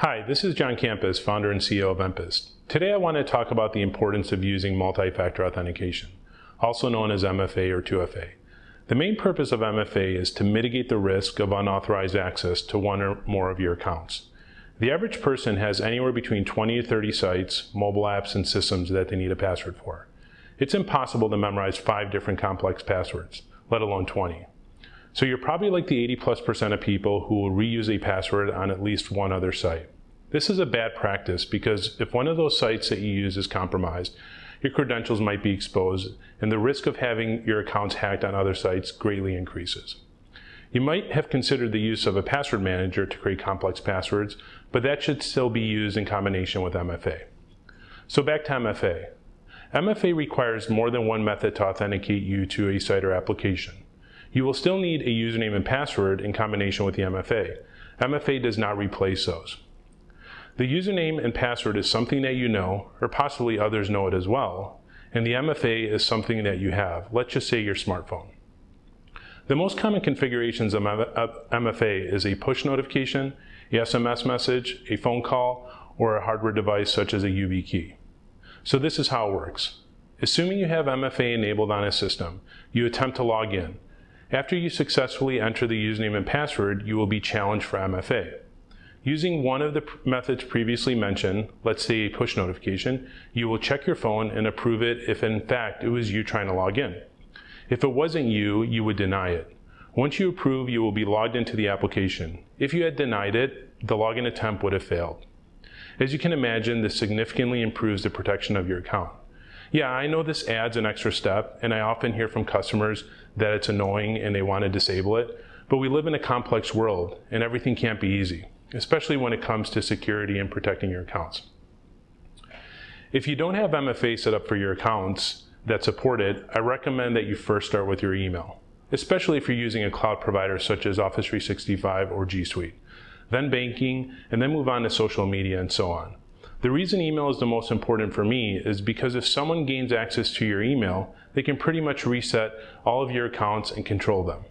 Hi, this is John Campus, founder and CEO of Empist. Today I want to talk about the importance of using multi-factor authentication, also known as MFA or 2FA. The main purpose of MFA is to mitigate the risk of unauthorized access to one or more of your accounts. The average person has anywhere between 20 to 30 sites, mobile apps, and systems that they need a password for. It's impossible to memorize five different complex passwords, let alone 20. So you're probably like the 80 plus percent of people who will reuse a password on at least one other site. This is a bad practice because if one of those sites that you use is compromised, your credentials might be exposed and the risk of having your accounts hacked on other sites greatly increases. You might have considered the use of a password manager to create complex passwords, but that should still be used in combination with MFA. So back to MFA. MFA requires more than one method to authenticate you to a site or application. You will still need a username and password in combination with the MFA. MFA does not replace those. The username and password is something that you know, or possibly others know it as well, and the MFA is something that you have, let's just say your smartphone. The most common configurations of MFA is a push notification, a SMS message, a phone call, or a hardware device such as a YubiKey. So this is how it works. Assuming you have MFA enabled on a system, you attempt to log in. After you successfully enter the username and password, you will be challenged for MFA. Using one of the methods previously mentioned, let's say a push notification, you will check your phone and approve it if in fact it was you trying to log in. If it wasn't you, you would deny it. Once you approve, you will be logged into the application. If you had denied it, the login attempt would have failed. As you can imagine, this significantly improves the protection of your account. Yeah, I know this adds an extra step, and I often hear from customers that it's annoying and they want to disable it, but we live in a complex world, and everything can't be easy, especially when it comes to security and protecting your accounts. If you don't have MFA set up for your accounts that support it, I recommend that you first start with your email, especially if you're using a cloud provider such as Office 365 or G Suite, then banking, and then move on to social media and so on. The reason email is the most important for me is because if someone gains access to your email, they can pretty much reset all of your accounts and control them.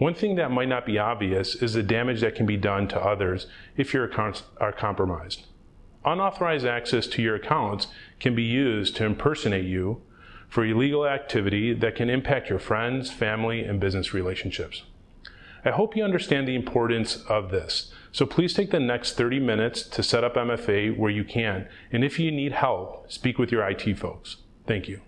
One thing that might not be obvious is the damage that can be done to others if your accounts are compromised. Unauthorized access to your accounts can be used to impersonate you for illegal activity that can impact your friends, family, and business relationships. I hope you understand the importance of this. So please take the next 30 minutes to set up MFA where you can. And if you need help, speak with your IT folks. Thank you.